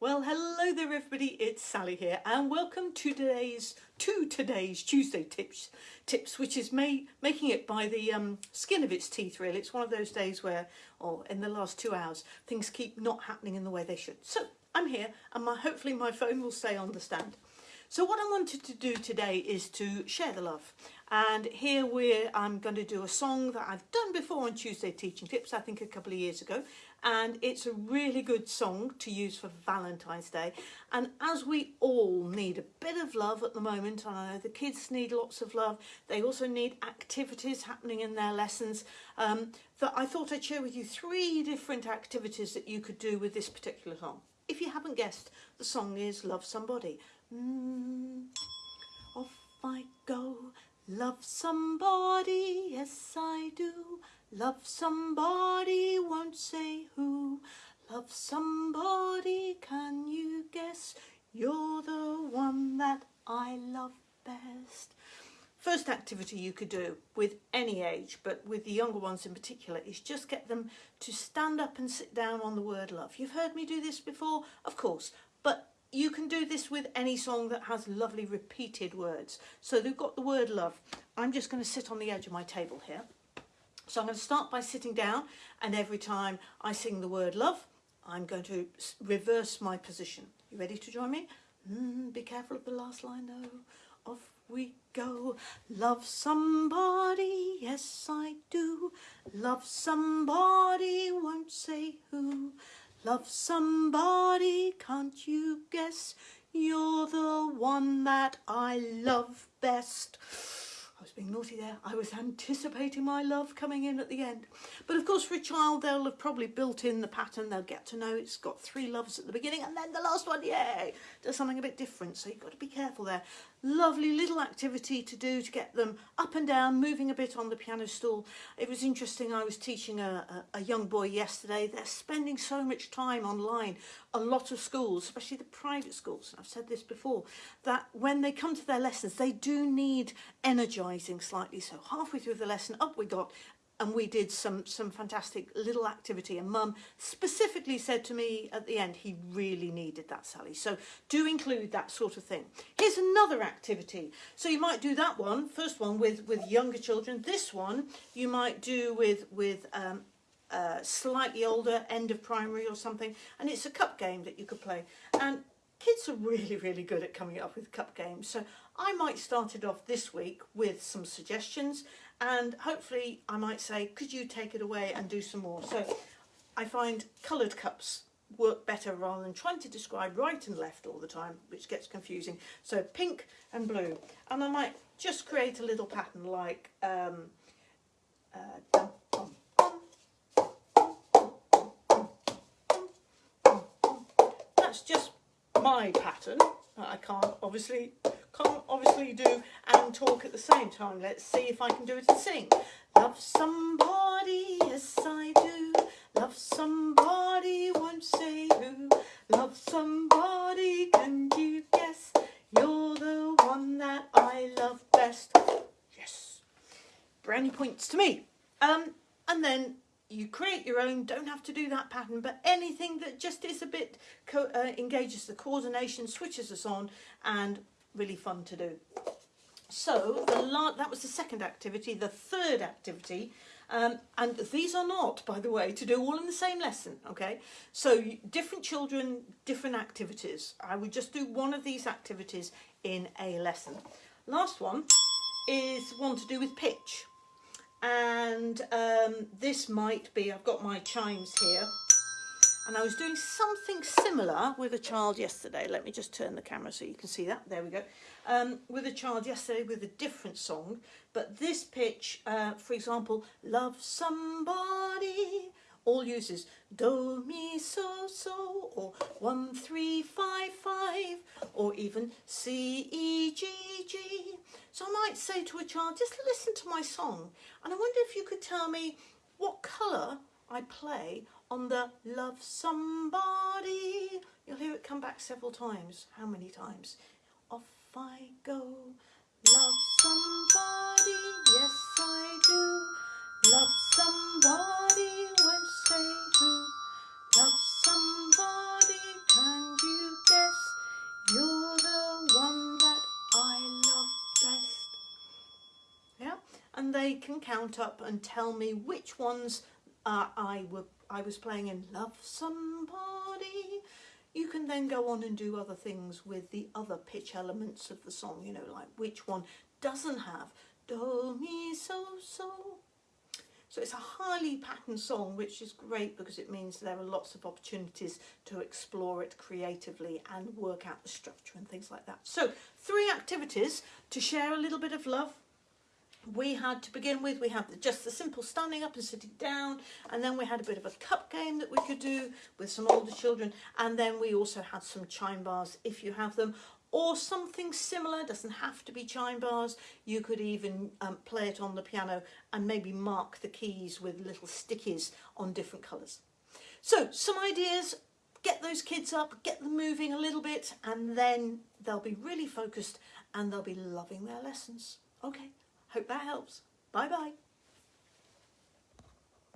Well, hello there everybody, it's Sally here and welcome to today's to today's Tuesday tips tips which is made making it by the um, skin of its teeth really. It's one of those days where or in the last 2 hours things keep not happening in the way they should. So, I'm here and my hopefully my phone will stay on the stand. So what I wanted to do today is to share the love and here we're I'm going to do a song that I've done before on Tuesday Teaching Tips I think a couple of years ago. And it's a really good song to use for Valentine's Day. And as we all need a bit of love at the moment and I know the kids need lots of love they also need activities happening in their lessons um, that I thought I'd share with you three different activities that you could do with this particular song. If you haven't guessed the song is Love Somebody. Mm, off I go, love somebody, yes I do. Love somebody, won't say who. Love somebody, can you guess? You're the one that I love best. First activity you could do with any age, but with the younger ones in particular, is just get them to stand up and sit down on the word love. You've heard me do this before, of course, you can do this with any song that has lovely repeated words. So they've got the word love. I'm just going to sit on the edge of my table here. So I'm going to start by sitting down and every time I sing the word love, I'm going to reverse my position. You ready to join me? Mm, be careful of the last line though. Off we go. Love somebody, yes I do. Love somebody, won't say who. Love somebody, can't you guess? You're the one that I love best. I was being naughty there. I was anticipating my love coming in at the end. But of course for a child they'll have probably built in the pattern. They'll get to know it's got three loves at the beginning and then the last one, yay, does something a bit different. So you've got to be careful there. Lovely little activity to do to get them up and down, moving a bit on the piano stool. It was interesting. I was teaching a, a, a young boy yesterday. They're spending so much time online. A lot of schools, especially the private schools, I've said this before, that when they come to their lessons, they do need energising slightly. So halfway through the lesson, up we got, and we did some some fantastic little activity. And mum specifically said to me at the end he really needed that Sally. So do include that sort of thing. Here's another activity. So you might do that one first one with with younger children. This one you might do with with um, uh, slightly older end of primary or something and it's a cup game that you could play. And kids are really really good at coming up with cup games. So I might start it off this week with some suggestions and hopefully I might say could you take it away and do some more? So I find coloured cups work better rather than trying to describe right and left all the time which gets confusing. So pink and blue. And I might just create a little pattern like um, uh, that's just my pattern. I can't obviously can't obviously do and talk at the same time. Let's see if I can do it and sing. Love somebody, yes I do. Love somebody, won't say who. Love somebody, can you guess? You're the one that I love best. Yes. Brownie points to me. Um, and then you create your own, don't have to do that pattern, but anything that just is a bit, uh, engages the coordination, switches us on, and really fun to do. So that was the second activity. The third activity, um, and these are not, by the way, to do all in the same lesson, okay? So different children, different activities. I would just do one of these activities in a lesson. Last one is one to do with pitch. And um, this might be, I've got my chimes here, and I was doing something similar with a child yesterday. Let me just turn the camera so you can see that. There we go. Um, with a child yesterday with a different song. But this pitch, uh, for example, Love Somebody, all uses Do, Mi, So, So, or One, Three, Five, Five, or even C, E, G, G. So I might say to a child, just listen to my song. And I wonder if you could tell me what colour I play on the love somebody. You'll hear it come back several times. How many times? Off I go, love somebody, yes I do. Love somebody, won't say who. Love somebody, can you guess? You're the one that I love best. Yeah, and they can count up and tell me which ones uh, I, were, I was playing in Love Somebody. You can then go on and do other things with the other pitch elements of the song, you know, like which one doesn't have do, mi, so, so. So it's a highly patterned song, which is great because it means there are lots of opportunities to explore it creatively and work out the structure and things like that. So three activities to share a little bit of love. We had to begin with, we had just the simple standing up and sitting down, and then we had a bit of a cup game that we could do with some older children, and then we also had some chime bars if you have them, or something similar, doesn't have to be chime bars. You could even um, play it on the piano and maybe mark the keys with little stickies on different colours. So some ideas, get those kids up, get them moving a little bit and then they'll be really focused and they'll be loving their lessons. Okay, hope that helps. Bye bye.